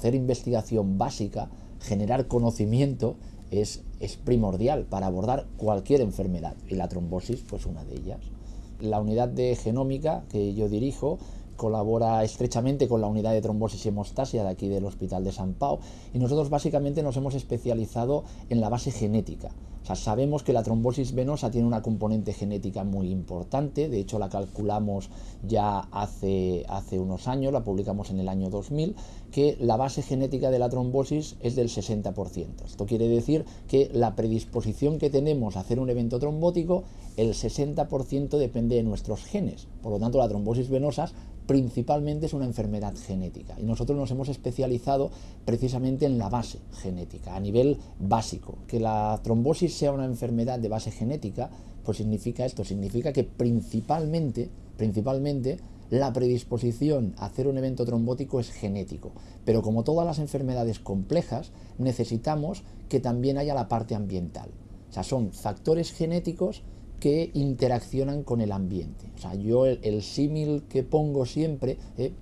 hacer investigación básica, generar conocimiento, es, es primordial para abordar cualquier enfermedad y la trombosis pues una de ellas. La unidad de genómica que yo dirijo colabora estrechamente con la unidad de trombosis y hemostasia de aquí del Hospital de San Pau y nosotros básicamente nos hemos especializado en la base genética. O sea, sabemos que la trombosis venosa tiene una componente genética muy importante, de hecho la calculamos ya hace, hace unos años, la publicamos en el año 2000, que la base genética de la trombosis es del 60%. Esto quiere decir que la predisposición que tenemos a hacer un evento trombótico, el 60% depende de nuestros genes. Por lo tanto, la trombosis venosa principalmente es una enfermedad genética y nosotros nos hemos especializado precisamente en la base genética, a nivel básico. Que la trombosis sea una enfermedad de base genética, pues significa esto, significa que principalmente, principalmente la predisposición a hacer un evento trombótico es genético, pero como todas las enfermedades complejas, necesitamos que también haya la parte ambiental. O sea, son factores genéticos que interaccionan con el ambiente. O sea, yo el, símil que pongo siempre eh,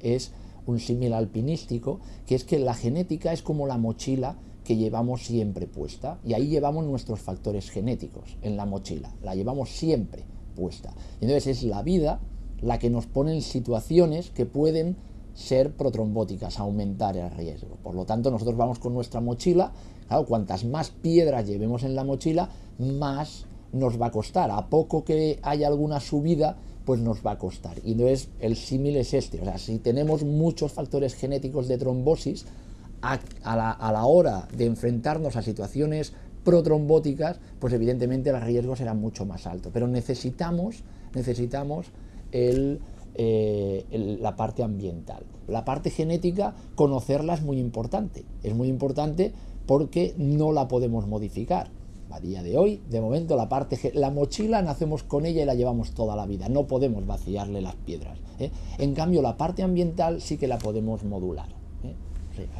es un símil alpinístico, que es que la genética es como la mochila que llevamos siempre puesta, y ahí llevamos nuestros factores genéticos en la mochila, la llevamos siempre puesta. entonces es la vida la que nos pone en situaciones que pueden ser protrombóticas, aumentar el riesgo. Por lo tanto, nosotros vamos con nuestra mochila, claro, cuantas más piedras llevemos en la mochila, más nos va a costar. A poco que haya alguna subida, pues nos va a costar. Y entonces el símil es este. O sea, si tenemos muchos factores genéticos de trombosis, a, la, hora de enfrentarnos a situaciones protrombóticas, pues evidentemente el riesgo será mucho más alto. Pero necesitamos, necesitamos el, eh, la parte ambiental. La parte genética, conocerla es muy importante. Es muy importante porque no la podemos modificar a día de hoy, de momento la parte, la mochila nacemos con ella y la llevamos toda la vida, no podemos vaciarle las piedras. ¿eh? En cambio la parte ambiental sí que la podemos modular. ¿eh?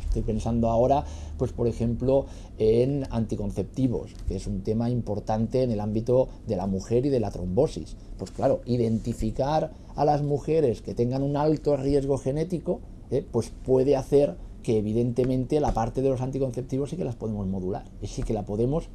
estoy pensando ahora, pues por ejemplo, en anticonceptivos, que es un tema importante en el ámbito de la mujer y de la trombosis. Pues claro, identificar a las mujeres que tengan un alto riesgo genético, ¿eh? pues puede hacer que evidentemente la parte de los anticonceptivos sí que las podemos modular y sí que la podemos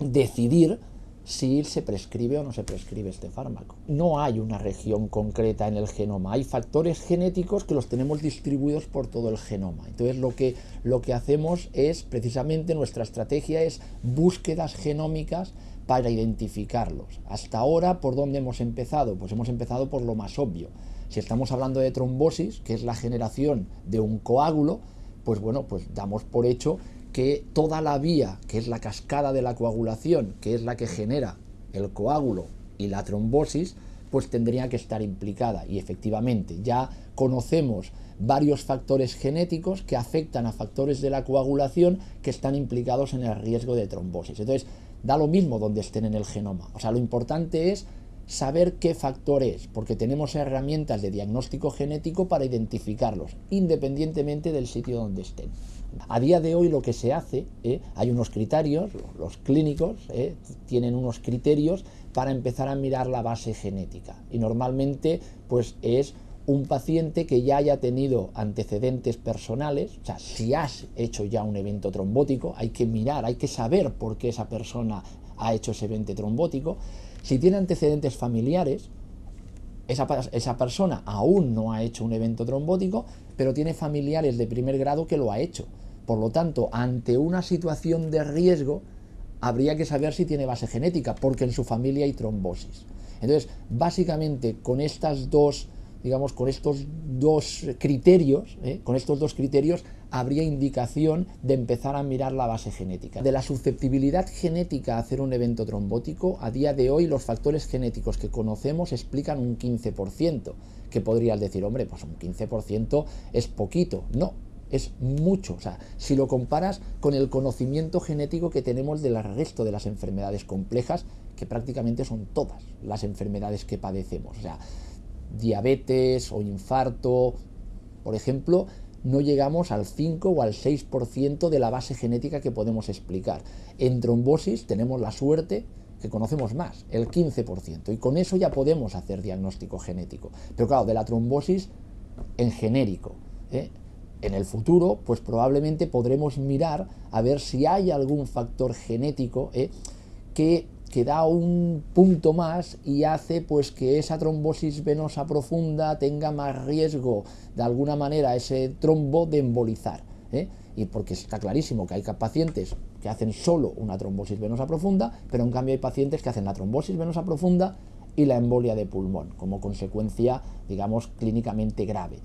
decidir si se prescribe o no se prescribe este fármaco. No hay una región concreta en el genoma, hay factores genéticos que los tenemos distribuidos por todo el genoma. Entonces lo que, lo que hacemos es, precisamente nuestra estrategia es búsquedas genómicas para identificarlos. Hasta ahora, ¿por dónde hemos empezado? Pues hemos empezado por lo más obvio. Si estamos hablando de trombosis, que es la generación de un coágulo, pues bueno, pues damos por hecho que toda la vía, que es la cascada de la coagulación, que es la que genera el coágulo y la trombosis, pues tendría que estar implicada. Y efectivamente, ya conocemos varios factores genéticos que afectan a factores de la coagulación que están implicados en el riesgo de trombosis. Entonces, da lo mismo donde estén en el genoma. O sea, lo importante es saber qué factor es, porque tenemos herramientas de diagnóstico genético para identificarlos, independientemente del sitio donde estén. A día de hoy lo que se hace, ¿eh? hay unos criterios, los clínicos ¿eh? tienen unos criterios para empezar a mirar la base genética y normalmente pues es un paciente que ya haya tenido antecedentes personales, o sea, si has hecho ya un evento trombótico, hay que mirar, hay que saber por qué esa persona ha hecho ese evento trombótico. Si tiene antecedentes familiares, esa, esa, persona aún no ha hecho un evento trombótico, pero tiene familiares de primer grado que lo ha hecho. Por lo tanto, ante una situación de riesgo, habría que saber si tiene base genética, porque en su familia hay trombosis. Entonces, básicamente, con estas dos digamos, con estos dos criterios, ¿eh? con estos dos criterios habría indicación de empezar a mirar la base genética. De la susceptibilidad genética a hacer un evento trombótico, a día de hoy los factores genéticos que conocemos explican un 15%, que podrías decir, hombre, pues un 15% es poquito. No, es mucho. O sea, si lo comparas con el conocimiento genético que tenemos del resto de las enfermedades complejas, que prácticamente son todas las enfermedades que padecemos. O sea, diabetes o infarto, por ejemplo, no llegamos al 5 o al 6% de la base genética que podemos explicar. En trombosis tenemos la suerte que conocemos más, el 15%, y con eso ya podemos hacer diagnóstico genético. Pero claro, de la trombosis en genérico. ¿eh? en el futuro, pues probablemente podremos mirar a ver si hay algún factor genético ¿eh? que, que, da un punto más y hace pues que esa trombosis venosa profunda tenga más riesgo de alguna manera ese trombo de embolizar. ¿eh? Y porque está clarísimo que hay pacientes que hacen solo una trombosis venosa profunda, pero en cambio hay pacientes que hacen la trombosis venosa profunda y la embolia de pulmón como consecuencia, digamos, clínicamente grave.